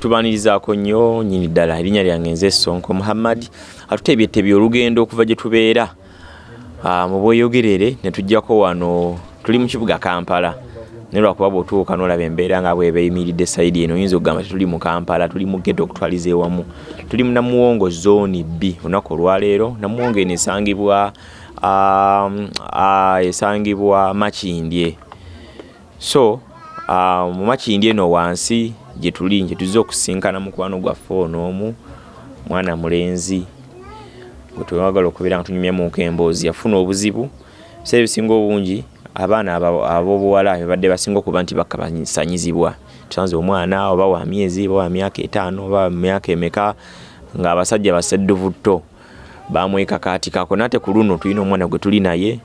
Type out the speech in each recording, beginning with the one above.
tubanirizaako nnyo nyini ddala erinnya lyange nze sonko muhammad. Atuteebyetebye olugendo okuva gye tubeera. Mu bweyogerere ne tujjako wano tuli mu kibuga kampala. Naye lwakuba bw'otuuka n'olaba embeera nga bweba eyimiridde sayidi eno oyinza okugamba tetuli mu kampala tuli mu geto okutwaliza ewamu. Tuli mu namuwongo zooni b olunaku olwaleero. Namuwongo eno esangibwa esangibwa makindye. So mu makindye eno wansi gye tuli gye tuzze okusinkana mukwano gwaffe onoomu mwana mulenzi. Gwe twewagala okubeera nga tunyumyamuko emboozi yafuna obuzibu. Biseera ebisinga obungi abaana ab'obuwala bebadde basinga okuba nti bakabasanyizibwa tusanze omwana oba wa myezi oba wa myaka etaano oba wa myaka emeka ng'abasajja basedduvutto bamwekakaatikako nate ku luno tulina omwana gwe tuli naye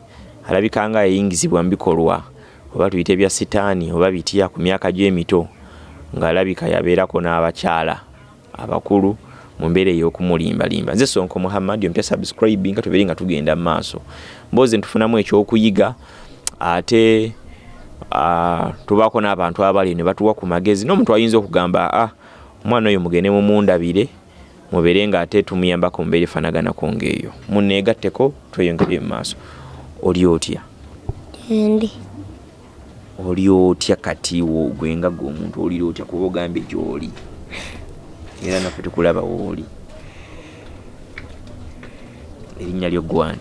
alabika nga yayingizibwa mu bikolwa oba tuyite bya sitaani oba bitya ku myaka gy'emito ng'alabika yabeerako n'abakyala abakulu mu mbeera ey'okumulimbalimba. Nze sonko muhammad omutya subscribe nga tubeere nga tugenda mu maaso. Mboozi ntufunamu ekyokuyiga ate tubaako n'abantu abali ne batuwa ku magezi n'omuntu ayinza okugamba a omwana oyo mugende mumundabire mubeere nga ate tumuyambako mumbeera efanaganako ng'eyo. Muneegatteko tweyongere mu maaso. Oli otya? Ndi. Oli otya kati gwe nga gwe omuntu olira otya kuba ogambye gy'oli? Era naffe tukulaba wooli erinnya lyo gwani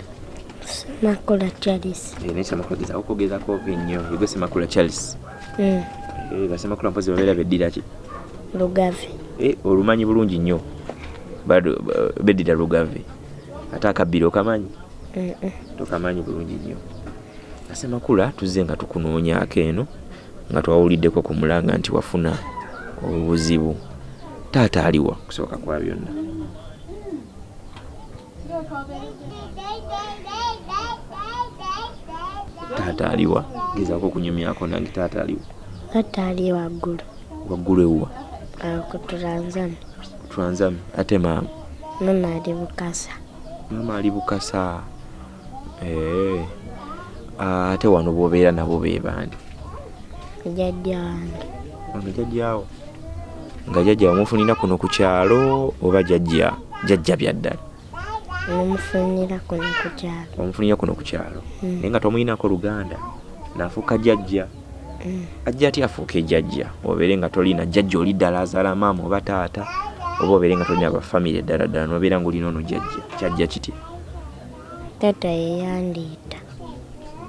Makula Charles. naye semakula gezaako okugezako ova ennyo egwe semakula charles. Mm. basemakula mpozi babeera beddira ki? Lugave. Eh, olumanyi bulungi nnyo. Beddira lugave. Ate akabbiro okamanyi? Mm -mm. tokamanyi bulungi nnyo asemakula tuzze nga tukunoonyaako eno nga twawuliddeko ku mulanga nti wafuna obuzibu. Taata aliwa kusooka kwa byonna. Taata aliwa gezaako okunyumyako nange taata aliwa. Taata ali waggulu. waggulu ewuwa? Awo ku Tulanzani. twanzami ate maama? Mama ali Bukasa. maama ali bukasa. Eh, ate wano bwobeera nabo be bandi Jjajja wange. nga jajjaawo nga jajja wamufunira kuno ku kyalo oba jajja jajja byaddala Mumufunira kuno ku kyalo. wamufunira kuno ku kyalo Mm. naye nga tomuyinako luganda naafuuka jajja Mm. ajja ati afuuka ejjajja obeere nga tolina jjajja oli ddala azaala maama oba taata oba obeere nga tolina bafamire ddala ddala nobeera ngaolina ono jjajja kyajja kiti Taata yeyandiita.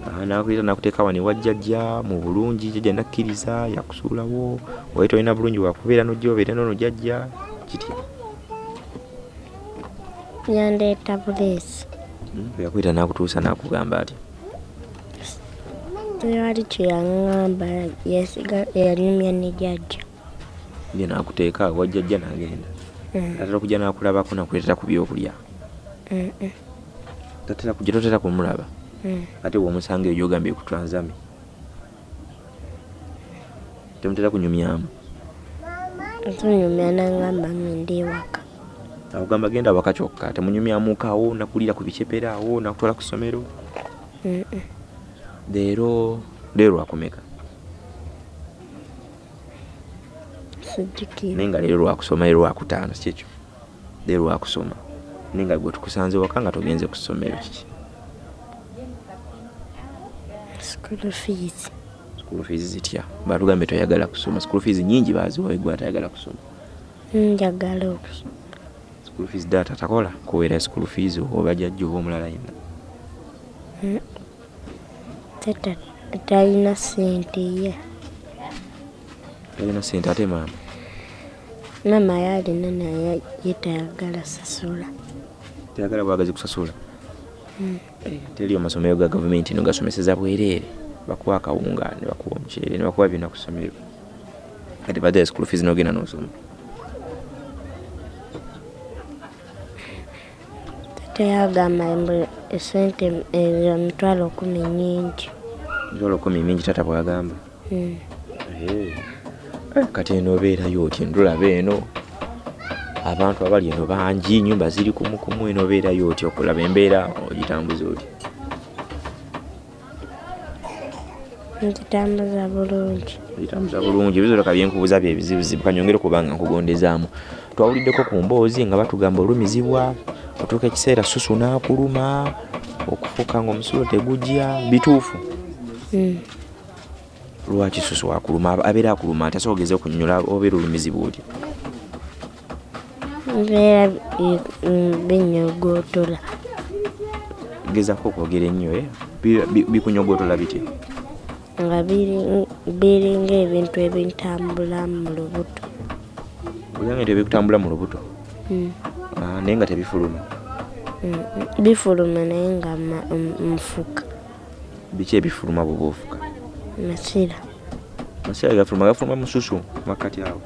Nakuleeta nakuteeka wano ewa jjajja mu bulungi jjajja nakkiriza yakusuulawo oba tolina bulungi wakubeera nojja obeere nono jjajja kitya Yandeeta buleesi. bwe yakwita nakutuusa nakugamba ati Tewali kye yaŋŋamba yesiga yanyumya ne jjajja. ye nakuteeka awa jjajja nagenda Mm. tatera kujja nakulabako nakuleetera ku byokulya Mm -mm. tatera kujja totera kumulaba. Ate bwomusanga eyo gyogambye ku twanzami temutera kunyumyamu. Tunyumya naŋŋamba ngende ewaka. akugamba genda waka kyokka temunyumyamukawo nakulira ku bicepera awo nakutwala ku ssomero. Mm -mm. leero leero lwakumeka. Naye nga leero lwakusoma leero lwakutaano sikyekyo leero lwakusoma. Naye nga gwe tukusanze waka nga togenze ku ssomero kiki School fees. school fees zitya? Batugambye toyagala kusoma. School fees nyingi baziwawe gwe atayagala kusoma. Njagala okusoma. school fees data takola? Kuweera school fees oba jajja oba omulala yenna. Taata talina ssente ye. talina sente ate maama? Mama yalina naye ye tayagala sasula. teyagala bwagazi kusasula? Eh, teri amasomero ga gavumenti no gasomeseza bwereere bakuwa akawunga ne bakuwa omuceere ne bakuwa byonna ku ssomero kati badala school fees nogenda nosoma Taata yagamba mbu esente ezo emitwalo kumi nnyingi. mitwalo kumi mingi tata bwagamba Mm. Eh, kati eno obeerayo otya ndulaba eno abantu abali eno bangi nyumba ziri kumukumu eno obeerayo otya okulaba embeera? Ogitambuza otya? Nzitambuza bulungi. Bitambuza bulungi. Ebizoloka byenkubuuza byebizibuzibu kanyongere kubanga nkugondezaamu. Twawuliddeko ku mboozi nga batugamba olumizibwa otuuka ekiseera susu n'akuluma okufuuka nga omusulo tegujja bituufu. Mm. lwaki susu wakuluma Aba- abeera akuluma ogeze okunyonyola obeera olumizibwa oti mbeera mm, binyogootola gezaako okwogera ennyo? Bi- bi- bikunyogotola biti? Nga biri- biringa ebintu ebintambula mu lubuto. Olyange nti ebikutambula mu lubuto? Mm. Ah, naye nga tebifuluma? Mm, mm. bifuluma naye nga nfuka biki ebifuluma bwe bwofuka masira. Masira gafuluma gafuluma mususu makkati awo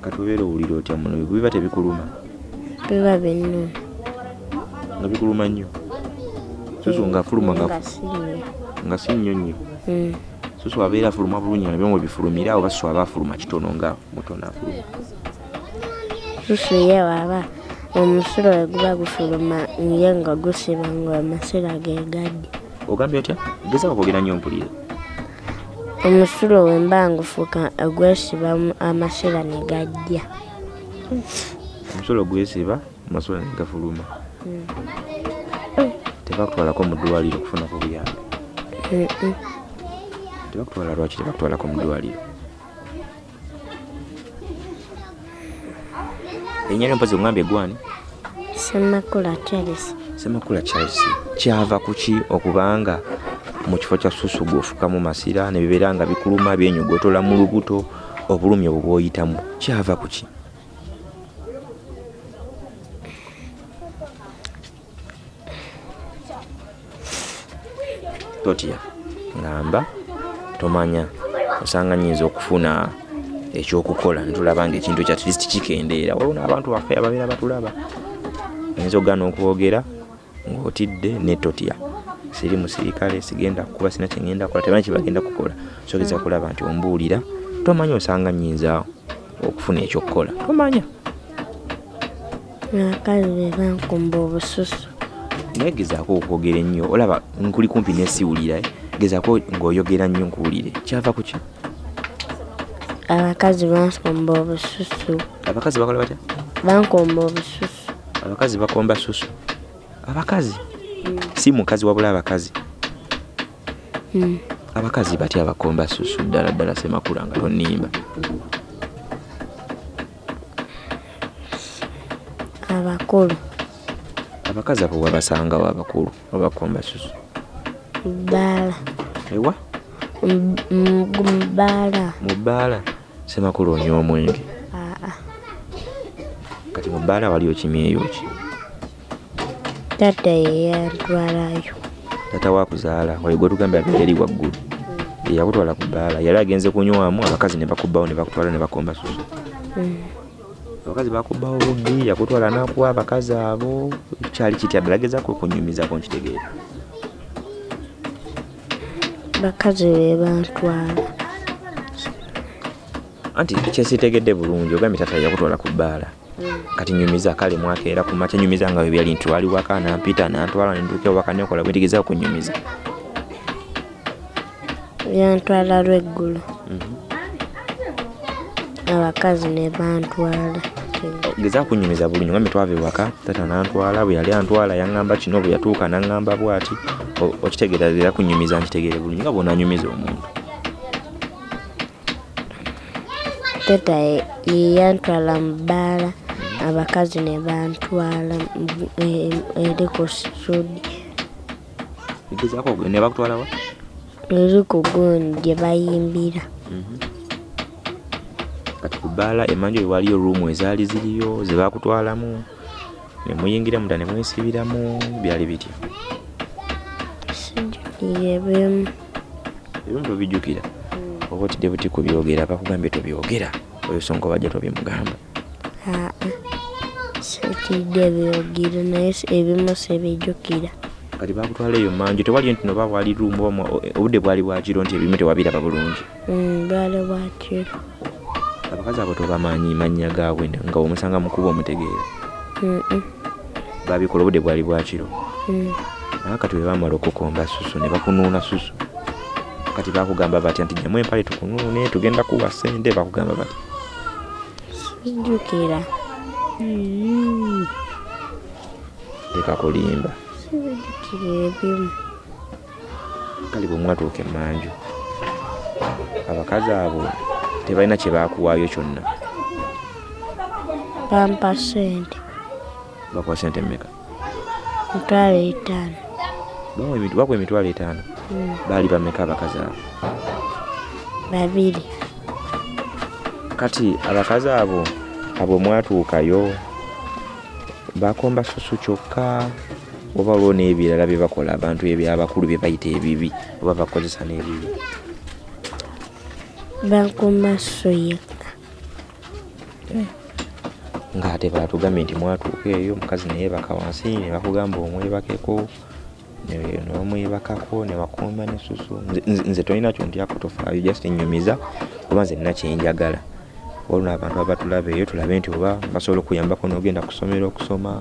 Kati obeera owulira otya muno? Biba tebikuluma. Biba binnuma nga bikuluma nnyo. Susu nga fuluma nga- si nnyo nnyo. Mm. susu abeera afuluma bulungi nga nabyo bifulumira oba susu aba afuluma kitono nga mutono afuluma. Susu ye waba omusulo we guba gufuluma ye nga gusiba nga amasira gegadde ogambye otya? Gezaako kwogera nnyo mpulire omusulo we mba ngufuka gwesiba mu- amasira ne gajja. Omusolo gwesiba amasula negafuluma tebakutwalako mu ddwaliro okufunako buyambi tebakutwala lwaki tebakutwalako mu ddwaliro? Erinnya lyompozi ogambye gwani semakula charles. Semakula charles kyava kuki okubanga mu kifo kya susu gwofukamu masira ne bibeera nga bikuluma byenyogotola mu lubuto obulumi obwo bwoyitamu. Kyava kuki totya ngamba tomanya osanga nyinza okufuna ekyokukola netulaba nga ekintu kya tlisiti kikendeera. Waliwo n'abantu baffe ababeera batulaba oyinza okugaana okwogera ng'otidde netotya siri musirikale sigenda kukuba sina kyengenda kukola tebanyi kyebagenda kukola. Sogeza kulaba nti ombuulira tomanya osanga nyinza okufuna ekyokukola tomanya. Abakazi be bankumba obususu. Naye gezaako okwogera ennyo olaba nkuli kumpi nesiwulira eh? gezaako ng'oyogera nnyo nkuwulire. Kyava kuki abakazi bankumba obususu. Abakazi bakola batya? Bankumba obususu. Abakazi bakomba susu. Abakazi si mukazi wabula abakazi. Mm. abakazi batya bakomba susu ddala ddala semakula nga tonimba abakulu. Abakazi abo wabasangawo abakulu abakomba susu. Bbaala ewa? Mubbaala mu bbaala semakula onywa omwenge. Kati mu bbaala waliyo kimyeyo ki taata yeyantwalayo tata wakuzaala wayo gwe tugambye abeera eri waggulu eyakutwala ku bbaala yali agenze kunywamu abakazi ne bakubbawo ne bakutwala ne bakomba susu. Mm. abakazi bakubbawo bubbi yakutwala nakuwa abakazi abo kyali kitya? Ddala gezaako okunyumizako nkitegeera bakazi be bantwala. Anti kyesitegedde bulungi ogambye tata yakutwala ku bbaala kati nyumiza kale mwakeera ku makya nyumiza nga webyali nti wali waka nampita nantwala nentuuka ewaka nekola bwetegezaako kunyumiza yantwala lweggulo. Abakazi ne bantwala. Gezaako kunyumiza bulungi ngambe twava ewaka tata nantwala bwe yali antwala yaŋŋamba kino bwe yatuuka naŋŋamba bwati O- okitegeera era kunyumiza nkitegeere bulungi nga bwonanyumiza omuntu. Taata ye- yeyantwala mu bbaala abakazi ne bantwala eri ku sudi gezaako ne bakutwalawa eri ku gundi gye bayimbira. Kati ku bbaala emanju eyo waliyo ruumu ezaali ziriyo ze bakutwalamu ne muyingiramu dda ne mwesibiramu byali bitya? Sijjukire bimu ebimu tobijjukira. Oba otidde buti kubyogera bakugambye tobyogera. Oyo songa bajja tobimugamba naye si- ebimu sibijjukira kati bakutwala eyo manju tewali nti noba wali ruumu oba mwa- obudde bwali bwakiro nti ebimu tewabiraba bulungi. Mm, bwali bwakiro abakazi abo tobamanyi mannya gaabwe nga omusanga mukuba omutegeera. Babikola obudde bwali bwakiro naye kati bwe bamala okukomba susu ne bakunuuna susu. Kati bakugamba batya nti jamu empale tukunuune tugenda kuwa sente bakugamba bati. Sijjukira leka kulimba. Sibijjukira ebimu kale bwe mwatuuka emanju abakazi abo tebalina kye bakuwaayo kyonna. Bampa sente bakuwa sente mmeka? Mitwalo etaano. Bakuwa emitwalo etaano? Mm, baali bameka abakazi abo? Babiri. Kati abakazi abo abo mwatuukayo bakomba susu kyokka oba waliwo n'ebirala bye bakola abantu ebyabakulu bye bayita ebibi oba bakozesa n'ebibi. Bankuma so yekka ng'ate batugambye nti mwatuuka eyo omukazi neyebaka wansi ne bakugamba omwebakeko ne ne bamwebakako ne bakomba susu Nze- tolina kyontyako tofaayo just nyumiza oba nze nina kyenjagala oluna abantu abatulaba eyo tulabe nti oba basobola okuyambako n'ogenda ku ssomero okusoma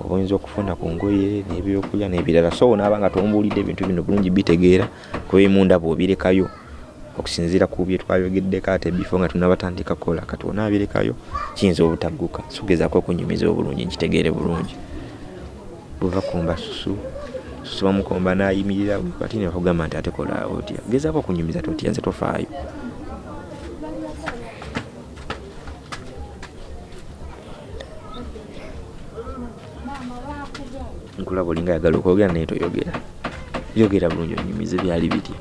oba oyinza okufuna ku ngoye n'ebyokulya n'ebirala. So naaba nga tombuulidde ebintu bino bulungi bitegeera kuba emunda bw'obirekayo okusinziira ku bye twayogeddeko ate bifo nga tunabatandika kukola. Kati onaabirekayo kiyinza obutagguka sogezaako okunyumiza obulungi nkitegeere bulungi. Bwebakomba susu susu bamukomba nayimirira bati ne bakugamba nti ate kola otya? Gezaako okunyumiza totya? Nze tofaayo nkulaba olinga yagala okwogera naye toyogera. Yogera bulungi onyumize byali bitya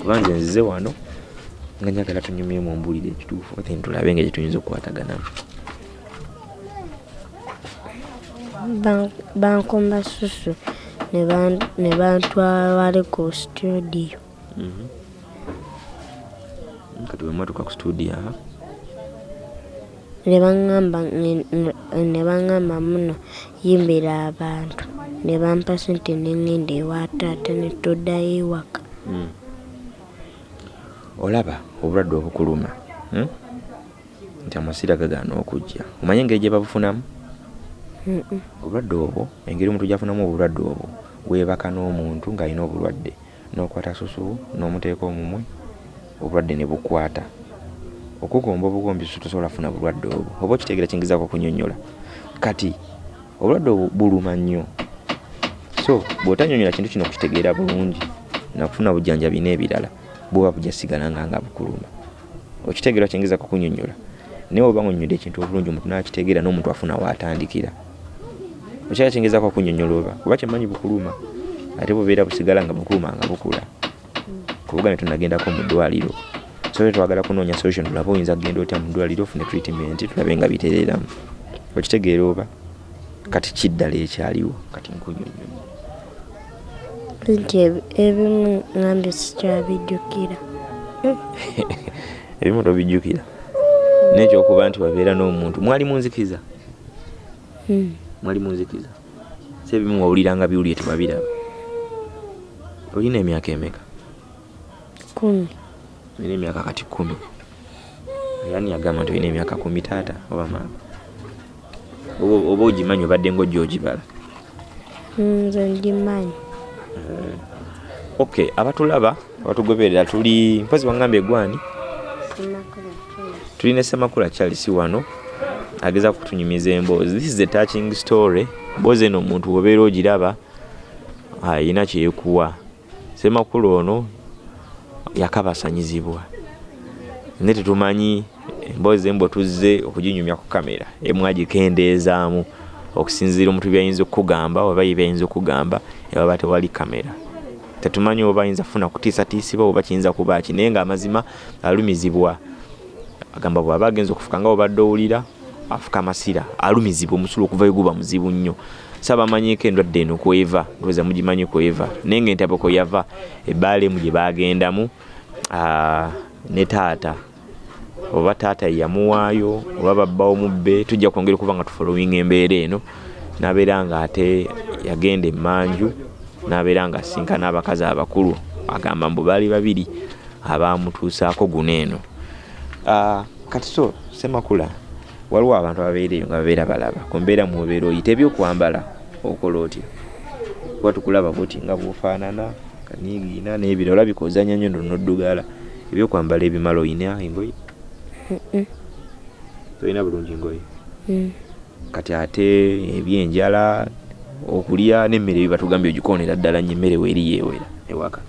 kuba nze nzize wano nga njagala tunyumyemu ombuulire ekituufu ate ntulabe nga gyetuyinza okukwataganamu Ban- bankuma susu ne ban- ne bantwala wali ku studio. Mhm. kati bwemwatuka ku studio aha ne baŋŋamba nge- ne baŋŋamba muno yimbira abantu. Ne bampa sente ne ŋŋenda ewa taata ne tuddayo ewaka. Mm. olaba obulwadde obukuluma mm? nti amasira gagaana okujja. Omanye engeri gye babufunamu? Obulwadde obwo engeri omuntu gyafunamu obulwadde obwo weebaka n'omuntu ng'alina obulwadde n'okwata susu n'omuteeka omumwe obulwadde ne bukwata okugomba obugombi tosobola kufuna bulwadde obwo oba okitegeera kiyingizaako okunyonnyola kati obulwadde obwo buluma nnyo. So bw'otanyonnyola kintu kino okukitegeera bulungi nakufuna bujjanjabi n'ebirala buba bujasigala nga nga bukuluma. Okitegeera kiyingizaako okunyonnyola naye oba ng'onnyonnyola ekintu obulungi omuntu n'akitegeera n'omuntu afuna waatandikira okyala kiyingizaako okunyonnyola oba? Kuba kyemmanyi bukuluma ate bubeera busigala nga bukuluma nga bukula. Kubugambe tunagendako mu ddwaliro so twagala kunoonya solution tulabe oyinza kugenda otya mu ddwaliro ofune treatment tulabe nga bitereeramu. Okitegeera oba? Kati kiddala ekyaliwo kati nkunyonnyola nti ebi- ebimu ŋambye sikyabijjukira. Ebimu tobijjukira. Nekyokuba nti wabeera n'omuntu. Mwali munzikiza Mm. mwali munzikiza si ebimu wawuliranga biwulire tewabiraba olina emyaka emeka? Kumi olina emyaka kati kumi. Yani yagamba nti olina emyaka kumi taata oba maama. Oba- ogimanyi obadde ngaojja ogibala nze ngimanyi. Ok abatulaba abatugoberera tuli mpozi wangambye egwani tulina semakula charles wano ageza kutunyumiza emboozi. This is a touching story. Mboozi eno omuntu wobeera ogiraba ayina kyekuwa. Semakulu ono yakabasanyizibwa. Naye tetumanyi emboozi embwe tuzze okuginyumya ku kamera emu agikendeezaamu. Okusinziira omuntu byayinza okukugamba oba ye byayinza okukugamba ewaba tewali kamera. Tetumanyi oba ayinza kufuna kutiisatiisibwa oba kiyinza kuba ki naye ngaamazima alumizibwa. Agamba bw'aba agenza okufuka nga obadde owulira afuka amasira alumizibwa omusulo okuva guba muzibu nnyo sabamanyiiko endwadde eno kweva ndowooza mugimanyi kweva. Naye nga entabeko yava ebbaala emu gye bagendamu ah, ne taata. Oba taata yamuwaayo oba babbawo mubbe tujja kwongera okuba nga tufolowinga embeera eno. Nabeera nga ate yagenda emanju nabeera nga asinkana abakazi abakulu. Agamba mbu baali babiri abamutuusaako guno eno. Kati so semakula waliwo abantu ababeera eyo nga babeera balaba ku mbeera mwobeera oyita ebyokwambala okola otya kuba tukulaba buti nga bwofaanana kanigiina n'ebiro olabika ozanya nnyo nonoddugaala ebyokwambala ebimala oyina engoye? Tolina bulungi engoye? Mm. kati ate ebyenjala okulya n'emmere batugambye ogikonera ddala nnyo emmere weeri yeewera ewaka.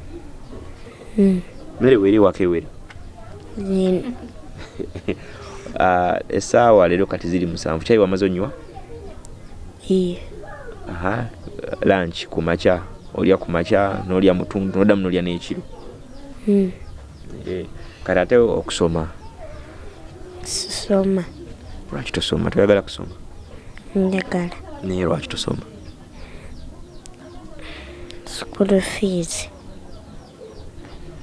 Mm. mmere weeri ewaka ewera essaawa leero kati ziri musanvu kyayi wamaze onywa Iye. aha lanch ku makya olya ku makya n'olya mutundu noddamu n'olya n'ekiro Mm. Eh, kati ate okusoma Soma. lwaki tosoma toyagala kusoma Njagala. naye lwaki tosoma School fees.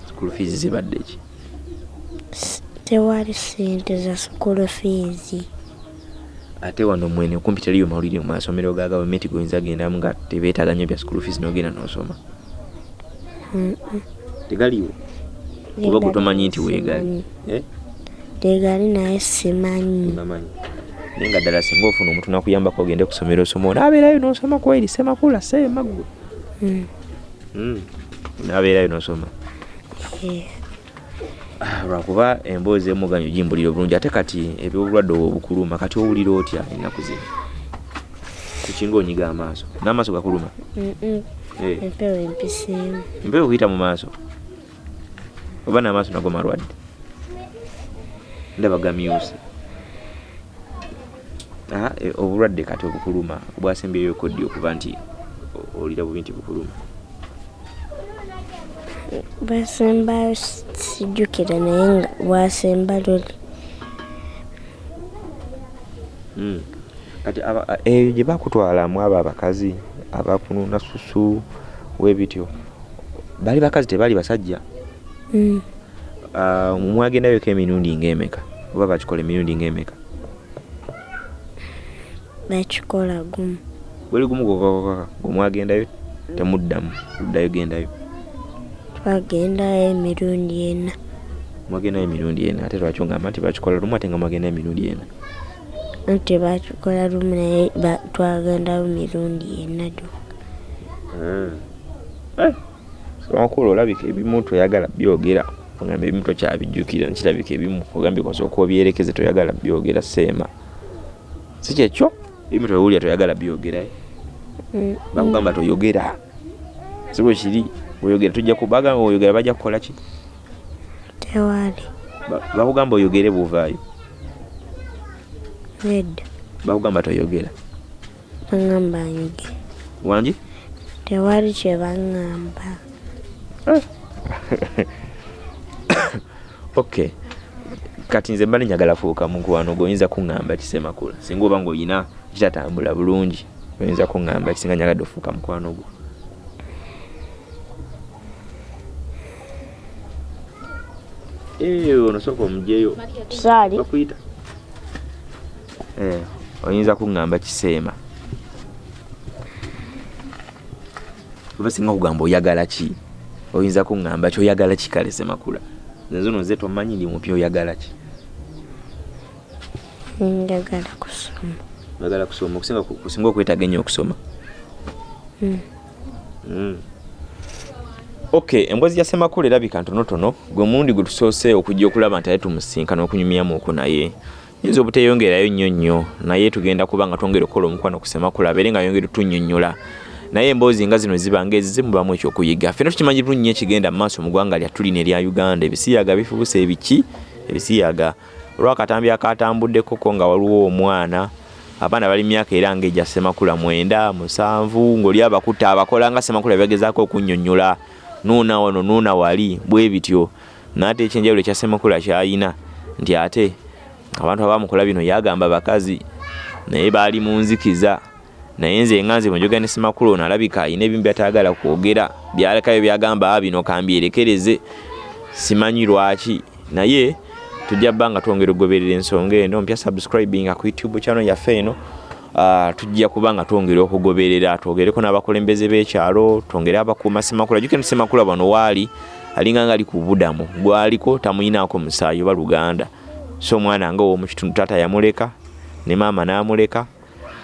school fees zibadde ki S- Tewali ssente za school fees. ate wano mwene kumpi teriyo mawulire mu masomero ga gavumenti goyinza gendamu nga tebeetaaga nnyo bya school fees n'ogenda n'osoma tegaliwo kuba gwe tomanyi nti weegali. Eh? Tegali naye simanyi. naye nga ddala singa ofuna omuntu nakuyambako ogende ku ssomero osoma onaabeerayo n'osoma kweri semakula semaggwe Mm. Mm. naabeerayo n'osoma Eh. Lwakuba emboozi emuganyo gimbulira obulungi ate kati ebyobulwadde obwo obukuluma kati owulira otya ennaku zino? Kukinga onyiga amaaso? N'amaaso gakuluma. Eh, Empewo empiseemu. mpewo kuyita mu maaso. Oba n'amaaso nago malwadde? Ndaba gamyuse Ah, eh, obulwadde kati obukuluma bwasembyeyo koddi okuba nti olira bubi nti bukuluma Bwasembayo si- sijjukira naye nga bwasemba luli. Kati eyo gye bakutwalamu abo abakazi abakununa susu webityo bali bakazi tebali basajja? Mwagendayoko emirundi ng'emeka? Oba bakikola emirundi ng'emeka? Bakikola gumu. bweri gumu gokakokaka gwemwagendayo temuddamu luddayo gendayo Twagendayo emirundi ena. mwagendayo emirundi ena ate lwaki ogamba nti bakikola lumu ate nga mwagendayo emirundi ena? Anti bakikola lumu naye twagendayo mirundi ena gyokka. wankula olabika ebimu toyagala byogera. Ogamba ebimu tokyabijjukira nkirabika ebimu. Ogambye kosooka obyerekeze toyagala byogera seema. Si kyekyo? Ebimu toyawulira toyagala byogera eh? Mm. bakugamba toyogera. Si bwe kiri oyogera tujja kubagamba oyogera bajja kukola ki Tewali. Ba- bakugamba oyogere buvaayo Nedda. bakugamba toyogera Baŋŋamba nyoge. wangi Tewali kye baŋŋamba. okay kati nze mba nenyagala fuuka mukwano gwoyinza kuŋŋamba kisemakula singa oba ngaoyina kitatambula bulungi oyinza kuŋŋamba kisinga nyagadde ofuuka mukwano gwo ono sooka omugyeyo Saali. bakuyita Eh, oyinza kuŋŋamba kiseema. Oba singa kugamba oyagala ki? Oyinza kuŋŋamba ki? Oyagala ki? Kale semakula nze no nze tomanyi ndi mupya oyagala ki. Njagala kusoma. oyagala kusoma. Okusinga ennyo okusoma. Mm. Mm. Okay emboozi ya semakula erabika ntonotono gwe mulundi gwe tusoose okujja okulaba nti ate tumusinkana okunyumyamuku naye. Yinza obuteyongerayo nnyo nnyo naye tugenda kuba nga twongera okukola omukwano ku semakula abeere nga yongera tunyonnyola naye emboozi nga zino ziba ngaezize mubamu ekyokuyiga. Ffena tukimanyi bulungi ekigenda mu maaso mu ggwanga lyattu lino erya uganda. Ebisiyaga bifuuse ebiki? Ebisiyaga. Olwakatambi akatambuddeko ko nga waliwo omwana. Abaana bali myaka era ngaegya semakula mwenda musanvu ng'oli abakutte abakola nga semakula byagezaako okunnyonnyola nuuna wano nuuna wali bwe bityo. Naate ekyenjawulo ekya semakula kyayina nti ate abantu abamukola bino yagamba bakazi naye baali mu nzikiza. Naye nze nga nze bwenjogera ne semakula ono alabika ayina ebimu byataagala kwogera byalekayo byagamba "Ah, bino kambyerekereze simanyi lwaki. Naye tujja bba nga twongera okugoberera ensonga eno. Mpya subscribing ku youtube channel yaffe eno tujja kuba nga twongera okugoberera twogereko n'abakulembeze b'ekyalo twongere abakuuma semakula juke nti semakula bano waali alinga nga ali ku budamu. Gwaliko tamuyinaako musaayi oba luganda. So omwana nga ow'omu kitundu taata yamuleka ne maama n'amuleka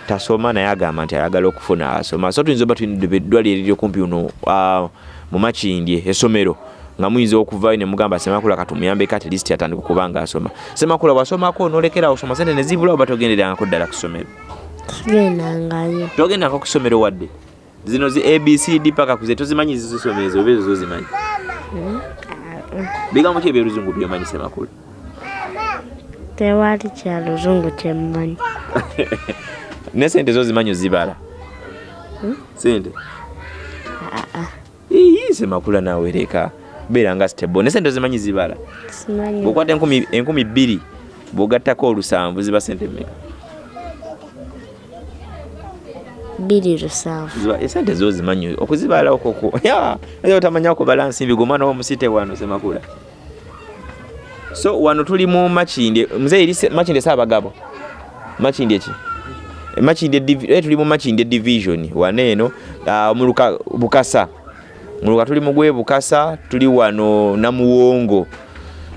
tasoma naye agamba nti ayagala okufuna asoma. So tuyinza oba eddwaliro eriri okumpi uno ah, mu makindye essomero nga muyinza okuvayo ne mugamba semakula katumuyambeko at least atandika okuba nga asoma. Semakula wasomako nolekerawo osoma sente nezibula oba togenderangako ddala ku ssomero sigendangayo togendako ku ssomero wadde. Zino zi abcd paka kuze tozimanyi zizisomero ezo oba ezo zozimanyi. Bigambo ki ebyoluzungu byomanyi semakula tewali kyaluzungu kyemmanyi ne sente zozimanyi ozibala? Sente aa iyi semakula nawe leka beera nga stable ne sente ozimanyi zibala? Enkumi enkumi bbiri bwogattako olusanvu ziba sente mmeka bbiri lusanvu esente zozimanyi okuzibala okoko aa otamanya kubala nsimbi gwe omwana womusite wano semakula so wano tuli mu makindye muzeeyi eri se- makindye saabagabo. Makindye ki? Makindye eh, tuli mu makindye division. Wano eno ah, mu Luka- bukasa. Mu luka tuli mugwe bukasa tuli wano namuwongo.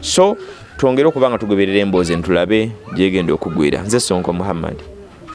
So twongere okuba nga tugoberera emboozi eno tulabe gyegenda okugwira. Nze sonko muhammad